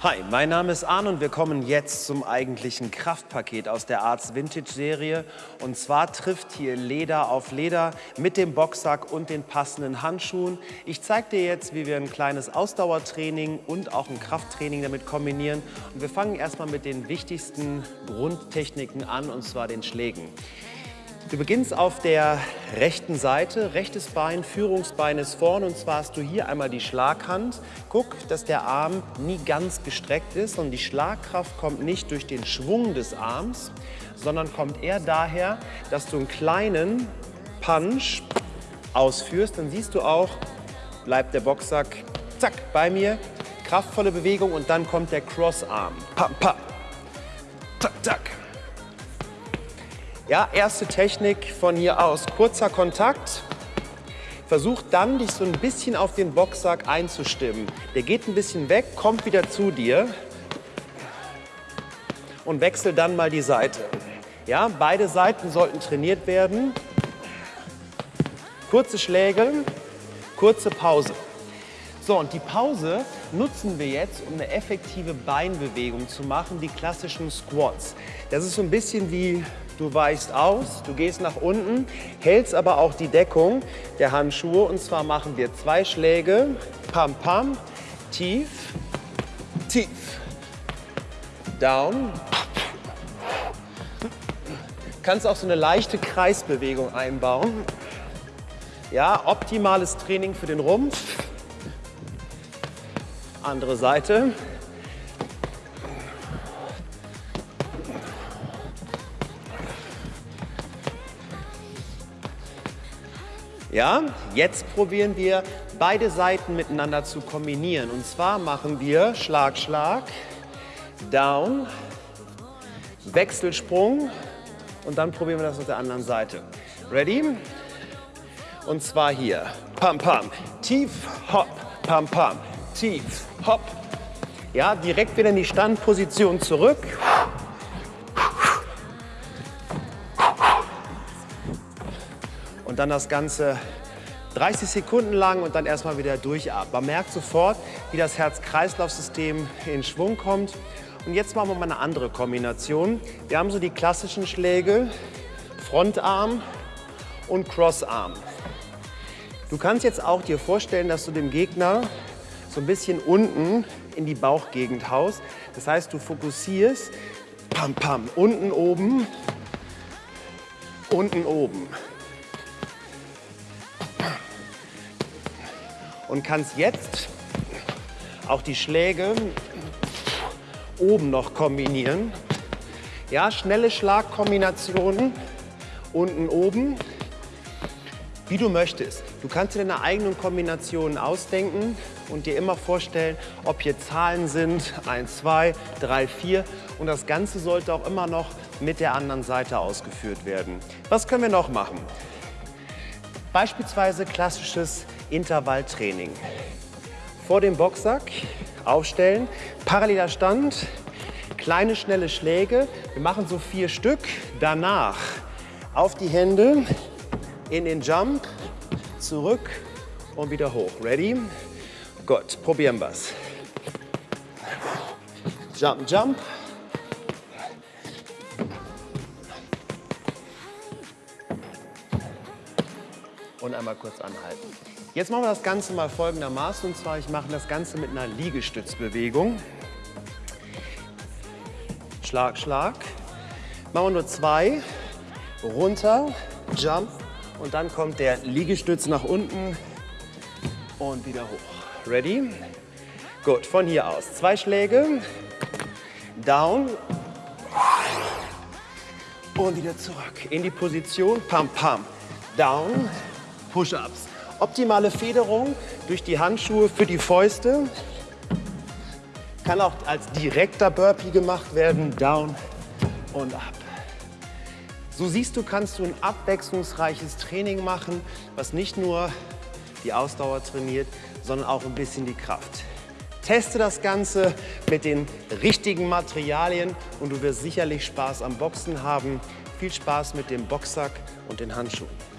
Hi, mein Name ist Arne und wir kommen jetzt zum eigentlichen Kraftpaket aus der Arts Vintage Serie. Und zwar trifft hier Leder auf Leder mit dem Boxsack und den passenden Handschuhen. Ich zeige dir jetzt, wie wir ein kleines Ausdauertraining und auch ein Krafttraining damit kombinieren. Und wir fangen erstmal mit den wichtigsten Grundtechniken an, und zwar den Schlägen. Du beginnst auf der rechten Seite, rechtes Bein, Führungsbein ist vorne und zwar hast du hier einmal die Schlaghand. Guck, dass der Arm nie ganz gestreckt ist und die Schlagkraft kommt nicht durch den Schwung des Arms, sondern kommt eher daher, dass du einen kleinen Punch ausführst. Dann siehst du auch, bleibt der Boxsack zack bei mir, kraftvolle Bewegung und dann kommt der Crossarm. Pam, pam. Zack, zack. Ja, erste Technik von hier aus. Kurzer Kontakt. Versuch dann, dich so ein bisschen auf den Boxsack einzustimmen. Der geht ein bisschen weg, kommt wieder zu dir und wechsel dann mal die Seite. Ja, beide Seiten sollten trainiert werden. Kurze Schläge, kurze Pause. So, und die Pause nutzen wir jetzt, um eine effektive Beinbewegung zu machen, die klassischen Squats. Das ist so ein bisschen wie Du weichst aus, du gehst nach unten, hältst aber auch die Deckung der Handschuhe. Und zwar machen wir zwei Schläge, pam, pam, tief, tief, down. Kannst auch so eine leichte Kreisbewegung einbauen. Ja, optimales Training für den Rumpf. Andere Seite. Ja, jetzt probieren wir beide Seiten miteinander zu kombinieren. Und zwar machen wir Schlag, Schlag, Down, Wechselsprung und dann probieren wir das auf der anderen Seite. Ready? Und zwar hier. Pam, pam, tief, hopp, pam, pam, tief, hopp. Ja, direkt wieder in die Standposition zurück. Dann das Ganze 30 Sekunden lang und dann erstmal wieder durchatmen. Man merkt sofort, wie das Herz-Kreislauf-System in Schwung kommt. Und jetzt machen wir mal eine andere Kombination. Wir haben so die klassischen Schläge, Frontarm und Crossarm. Du kannst jetzt auch dir vorstellen, dass du dem Gegner so ein bisschen unten in die Bauchgegend haust. Das heißt, du fokussierst, pam, pam, unten, oben, unten, oben. Und kannst jetzt auch die Schläge oben noch kombinieren. Ja, schnelle Schlagkombinationen unten, oben, wie du möchtest. Du kannst dir deine eigenen Kombinationen ausdenken und dir immer vorstellen, ob hier Zahlen sind, 1, 2, 3, 4 und das Ganze sollte auch immer noch mit der anderen Seite ausgeführt werden. Was können wir noch machen? Beispielsweise klassisches Intervalltraining. Vor dem Boxsack aufstellen, paralleler Stand, kleine schnelle Schläge. Wir machen so vier Stück. Danach auf die Hände, in den Jump, zurück und wieder hoch. Ready? Gut, probieren wir es. Jump, jump. Und einmal kurz anhalten. Jetzt machen wir das Ganze mal folgendermaßen. Und zwar, ich mache das Ganze mit einer Liegestützbewegung. Schlag, Schlag. Machen wir nur zwei. Runter, Jump. Und dann kommt der Liegestütz nach unten und wieder hoch. Ready? Gut, von hier aus. Zwei Schläge. Down. Und wieder zurück. In die Position. Pam, pam. Down. Push-Ups. Optimale Federung durch die Handschuhe für die Fäuste. Kann auch als direkter Burpee gemacht werden, down und up. So siehst du, kannst du ein abwechslungsreiches Training machen, was nicht nur die Ausdauer trainiert, sondern auch ein bisschen die Kraft. Teste das Ganze mit den richtigen Materialien und du wirst sicherlich Spaß am Boxen haben. Viel Spaß mit dem Boxsack und den Handschuhen.